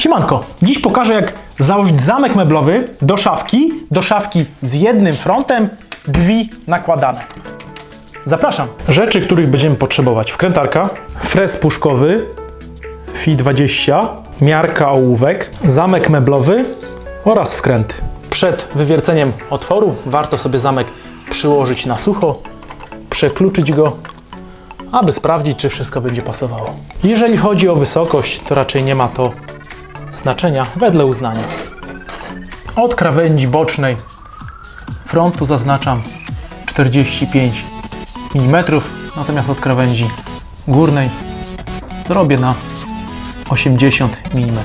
Siemanko, dziś pokażę jak założyć zamek meblowy do szafki, do szafki z jednym frontem, drzwi nakładane. Zapraszam. Rzeczy, których będziemy potrzebować. Wkrętarka, frez puszkowy, FI 20, miarka ołówek, zamek meblowy oraz wkręty. Przed wywierceniem otworu warto sobie zamek przyłożyć na sucho, przekluczyć go, aby sprawdzić, czy wszystko będzie pasowało. Jeżeli chodzi o wysokość, to raczej nie ma to znaczenia wedle uznania. Od krawędzi bocznej frontu zaznaczam 45 mm, natomiast od krawędzi górnej zrobię na 80 mm.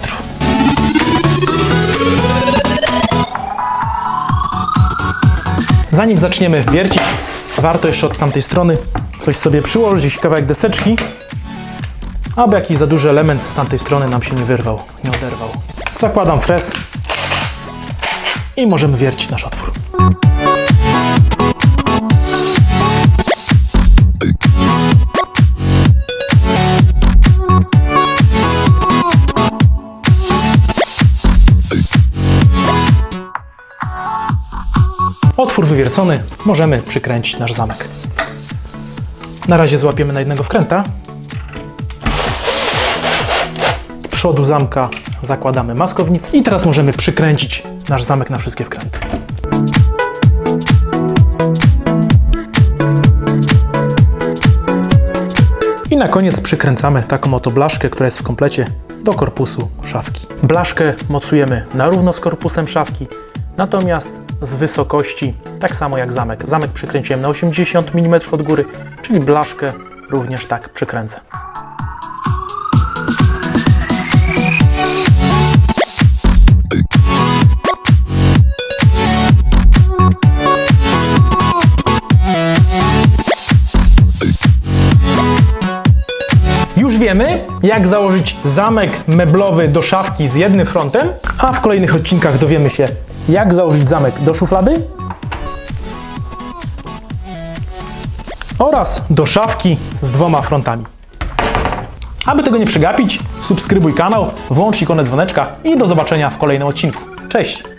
Zanim zaczniemy wiercić, warto jeszcze od tamtej strony coś sobie przyłożyć, jakiś kawałek deseczki, aby jakiś za duży element z tamtej strony nam się nie wyrwał, nie oderwał. Zakładam frez i możemy wiercić nasz otwór. Otwór wywiercony, możemy przykręcić nasz zamek. Na razie złapiemy na jednego wkręta. Przodu zamka zakładamy maskownicę i teraz możemy przykręcić nasz zamek na wszystkie wkręty. I na koniec przykręcamy taką oto blaszkę, która jest w komplecie do korpusu szafki. Blaszkę mocujemy na równo z korpusem szafki, natomiast z wysokości, tak samo jak zamek. Zamek przykręciłem na 80 mm od góry, czyli blaszkę również tak przykręcę. Wiemy, jak założyć zamek meblowy do szafki z jednym frontem, a w kolejnych odcinkach dowiemy się, jak założyć zamek do szuflady oraz do szafki z dwoma frontami. Aby tego nie przegapić, subskrybuj kanał, włącz ikonę dzwoneczka i do zobaczenia w kolejnym odcinku. Cześć!